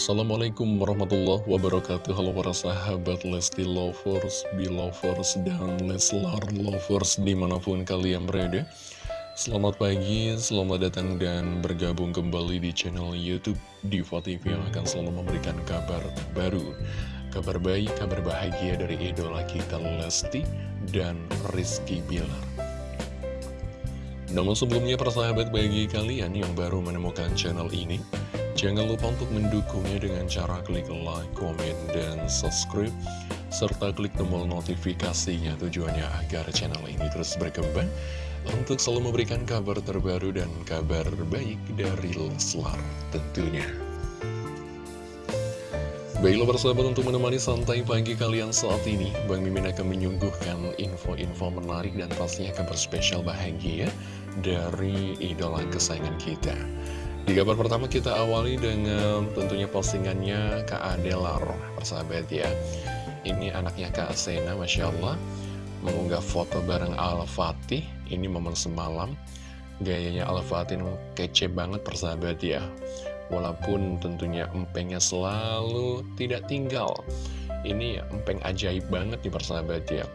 Assalamualaikum warahmatullahi wabarakatuh. Halo para sahabat Lesti Lovers, Belovers, dan Leslar Lovers di mana pun kalian berada. Selamat pagi, selamat datang dan bergabung kembali di channel Youtube Diva TV yang akan selalu memberikan kabar baru Kabar baik, kabar bahagia dari idola kita Lesti dan Rizky Bilar. Namun sebelumnya persahabat bagi kalian yang baru menemukan channel ini Jangan lupa untuk mendukungnya dengan cara klik like, komen, dan subscribe serta klik tombol notifikasinya tujuannya agar channel ini terus berkembang untuk selalu memberikan kabar terbaru dan kabar baik dari Leslar tentunya. Baiklah persahabat untuk menemani santai pagi kalian saat ini Bang Mimin akan menyuguhkan info-info menarik dan pastinya kabar spesial bahagia dari idola kesayangan kita di kabar pertama kita awali dengan tentunya postingannya Kak Adelar, persahabat ya. Ini anaknya Kak Sena, Masya Allah, mengunggah foto bareng Al-Fatih. Ini momen semalam. Gayanya Al-Fatih kece banget persahabat ya. Walaupun tentunya empengnya selalu tidak tinggal. Ini empeng ajaib banget nih persahabat ya.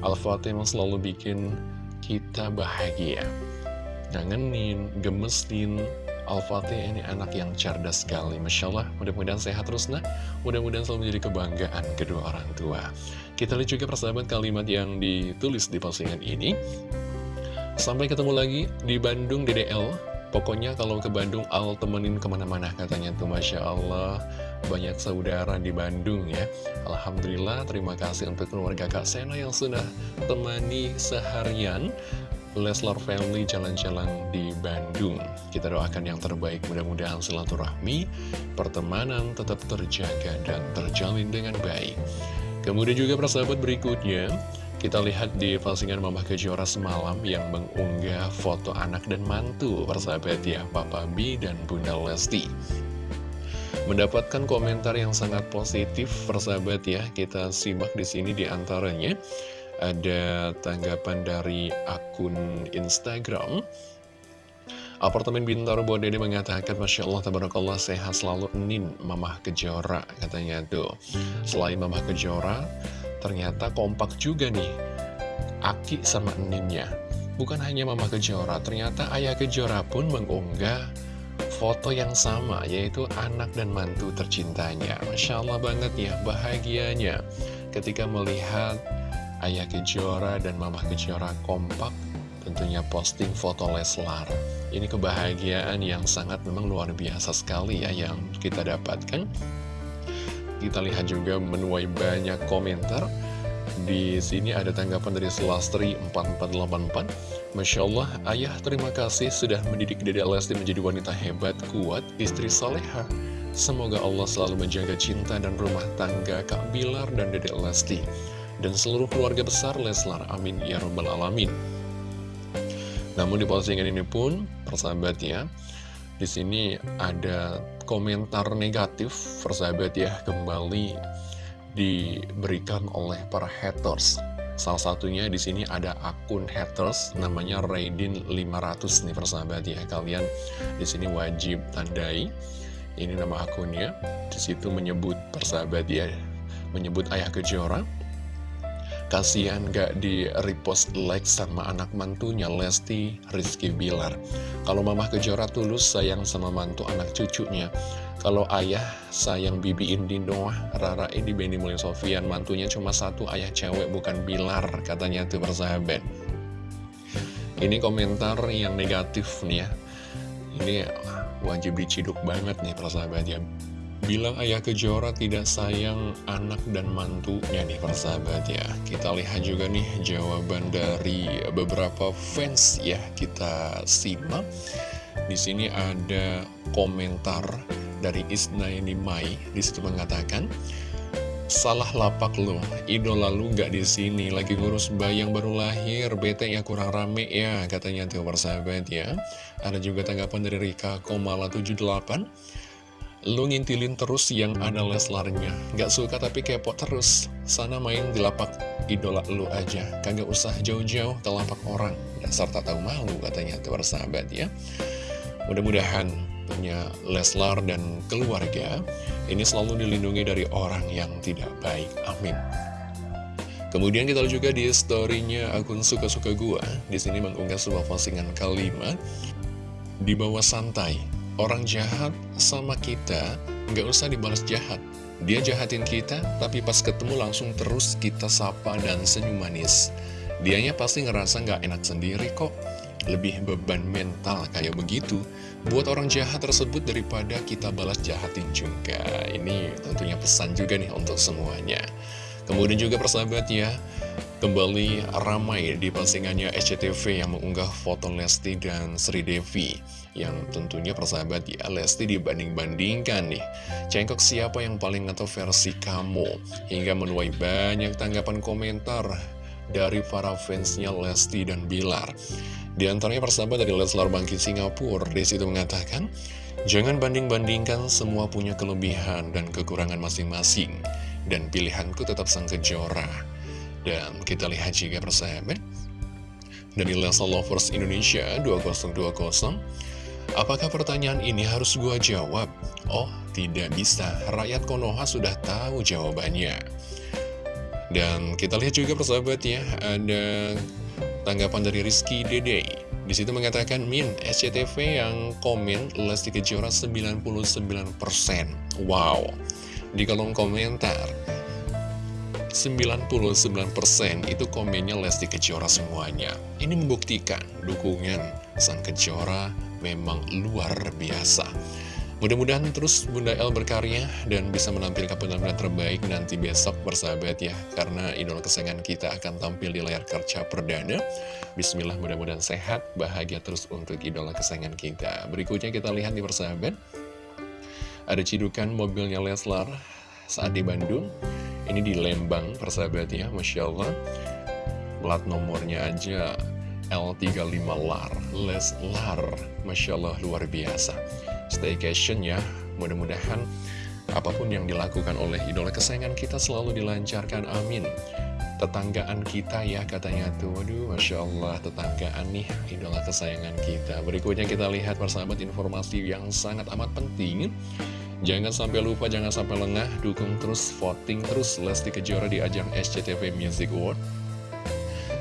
Al-Fatih selalu bikin kita bahagia. Ngangenin, gemesin, Al-Fatih ini anak yang cerdas sekali. Masya Allah, mudah-mudahan sehat terus nah. Mudah-mudahan selalu menjadi kebanggaan kedua orang tua. Kita lihat juga persahabat kalimat yang ditulis di postingan ini. Sampai ketemu lagi di Bandung DDL Pokoknya kalau ke Bandung Al temenin ke mana-mana katanya tuh. Masya Allah Banyak saudara di Bandung ya. Alhamdulillah terima kasih untuk keluarga Kak Sena yang sudah temani seharian Leslar Family jalan-jalan di Bandung. Kita doakan yang terbaik, mudah-mudahan silaturahmi, pertemanan tetap terjaga dan terjalin dengan baik. Kemudian juga persahabat berikutnya, kita lihat di postingan Mama Kejora semalam yang mengunggah foto anak dan mantu persahabat ya, Papa B dan Bunda Lesti. Mendapatkan komentar yang sangat positif persahabat ya, kita simak di sini di antaranya ada tanggapan dari akun Instagram? Apartemen Bintaro Bodede mengatakan Masya Allah, Tabarakallah, sehat selalu Nin, Mamah Kejora Katanya tuh. Selain Mamah Kejora Ternyata kompak juga nih Aki sama Ninnya. Bukan hanya Mamah Kejora Ternyata Ayah Kejora pun mengunggah foto yang sama Yaitu anak dan mantu tercintanya. Masya Allah banget ya, bahagianya. Ketika melihat Ayah Kejora dan Mama Kejora kompak tentunya posting foto Leslar. Ini kebahagiaan yang sangat memang luar biasa sekali ya yang kita dapatkan. Kita lihat juga menuai banyak komentar. Di sini ada tanggapan dari Selastri 4484. Masya Allah, ayah terima kasih sudah mendidik Dede Lesti menjadi wanita hebat, kuat, istri soleha. Semoga Allah selalu menjaga cinta dan rumah tangga Kak Bilar dan Dede Lesti dan seluruh keluarga besar Leslar. Amin ya robbal alamin. Namun di postingan ini pun, persahabat ya, di sini ada komentar negatif, persahabat ya, kembali diberikan oleh para haters. Salah satunya di sini ada akun haters namanya Raidin 500 nih persahabat ya. Kalian di sini wajib tandai ini nama akunnya. Di situ menyebut persahabat ya, menyebut ayah kejora Kasihan gak di repost like sama anak mantunya Lesti Rizky Bilar. Kalau mamah kejora tulus sayang sama mantu anak cucunya. Kalau ayah sayang Bibi Indi Noah Rara ini Benny Mulya Sofian Mantunya cuma satu ayah cewek bukan Bilar Katanya tuh persahabat. Ini komentar yang negatif nih ya. Ini wajib diciduk banget nih persahabat ya Bilang ayah kejora tidak sayang anak dan mantunya nih persahabat ya. Kita lihat juga nih jawaban dari beberapa fans ya. Kita simak. Di sini ada komentar dari Isnaini Mai. Di situ mengatakan Salah lapak lo, idola lu gak di sini. Lagi ngurus bayi yang baru lahir, bete ya kurang rame ya, katanya tuh persahabat ya. Ada juga tanggapan dari Rika Komala 78 Lu ngintilin terus yang ada Leslarnya. Gak suka tapi kepo terus. Sana main di lapak idola lu aja. Kagak usah jauh-jauh ke lapak orang. Dasar tak tahu malu katanya tuh sahabat ya. Mudah-mudahan tentunya Leslar dan keluarga ini selalu dilindungi dari orang yang tidak baik. Amin. Kemudian kita juga di storynya akun suka-suka gua. Di sini mengunggah sebuah postingan kalimat di bawah santai. Orang jahat sama kita nggak usah dibalas jahat. Dia jahatin kita, tapi pas ketemu langsung terus kita sapa dan senyum manis. Dianya pasti ngerasa nggak enak sendiri kok. Lebih beban mental kayak begitu buat orang jahat tersebut daripada kita balas jahatin juga. Ini tentunya pesan juga nih untuk semuanya. Kemudian juga persahabat ya, kembali ramai di postingannya SCTV yang mengunggah foto Lesti dan Sri Devi. Yang tentunya persahabat ya, Lesti dibanding-bandingkan nih. Cengkok siapa yang paling atau versi kamu? Hingga menuai banyak tanggapan komentar dari para fansnya Lesti dan Bilar. Di antaranya persahabat dari Leslar Bangkit Singapura, di situ mengatakan, Jangan banding-bandingkan semua punya kelebihan dan kekurangan masing-masing dan pilihanku tetap sang kejora. Dan kita lihat juga persahabat, dari Lesa Lovers Indonesia 2020, apakah pertanyaan ini harus gua jawab? Oh, tidak bisa, rakyat Konoha sudah tahu jawabannya. Dan kita lihat juga persahabat ya, ada tanggapan dari Rizky Dede. Di situ mengatakan, Min, SCTV yang komen Lesti Kejora 99%. Wow di kolom komentar 99% itu komennya Lesti Kejora semuanya. Ini membuktikan dukungan sang Kejora memang luar biasa. Mudah-mudahan terus Bunda El berkarya dan bisa menampilkan penampilan terbaik nanti besok bersahabat ya Karena idola kesayangan kita akan tampil di layar kerja perdana. Bismillah mudah-mudahan sehat, bahagia terus untuk idola kesayangan kita. Berikutnya kita lihat di persahabat ada cidukan mobilnya Leslar saat di Bandung. Ini di Lembang, persahabat ya, Masya Allah. Plat nomornya aja L35 LAR, Leslar. Masya Allah, luar biasa. Staycation ya, mudah-mudahan apa pun yang dilakukan oleh idola kesayangan kita selalu dilancarkan, amin. Tetanggaan kita ya katanya tuh, waduh Masya Allah tetanggaan nih idola kesayangan kita Berikutnya kita lihat persahabat informasi yang sangat amat penting Jangan sampai lupa, jangan sampai lengah, dukung terus, voting terus Lesti Kejora di ajang SCTV Music Award.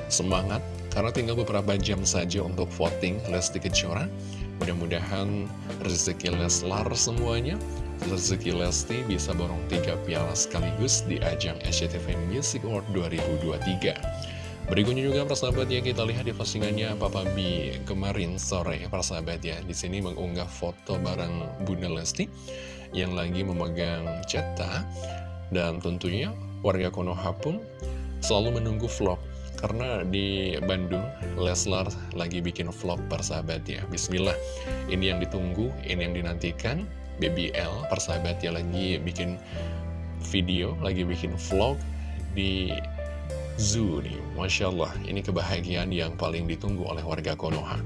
Semangat, karena tinggal beberapa jam saja untuk voting Lesti Kejora. Mudah-mudahan rezeki Leslar semuanya, rezeki Lesti bisa borong tiga piala sekaligus di ajang SCTV Music Award 2023. Berikutnya juga persahabat ya kita lihat di postingannya Papa B kemarin sore persahabat ya di sini mengunggah foto bareng Bunda Lesti yang lagi memegang cetak dan tentunya warga Konoha pun selalu menunggu vlog. Karena di Bandung Leslar lagi bikin vlog persahabat ya. Bismillah. Ini yang ditunggu ini yang dinantikan. BBL persahabat ya lagi bikin video lagi bikin vlog di zoo nih. Masya Allah ini kebahagiaan yang paling ditunggu oleh warga Konoha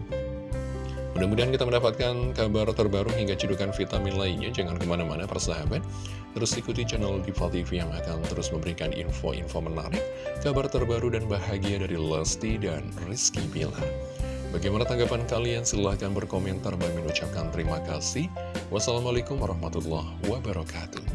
Mudah-mudahan kita mendapatkan kabar terbaru hingga cedukan vitamin lainnya. Jangan ke mana-mana persahabat. Terus ikuti channel Diva TV yang akan terus memberikan info-info menarik, kabar terbaru dan bahagia dari Lesti dan Rizky Bilar. Bagaimana tanggapan kalian? Silahkan berkomentar. Bagi mengucapkan terima kasih. Wassalamualaikum warahmatullahi wabarakatuh.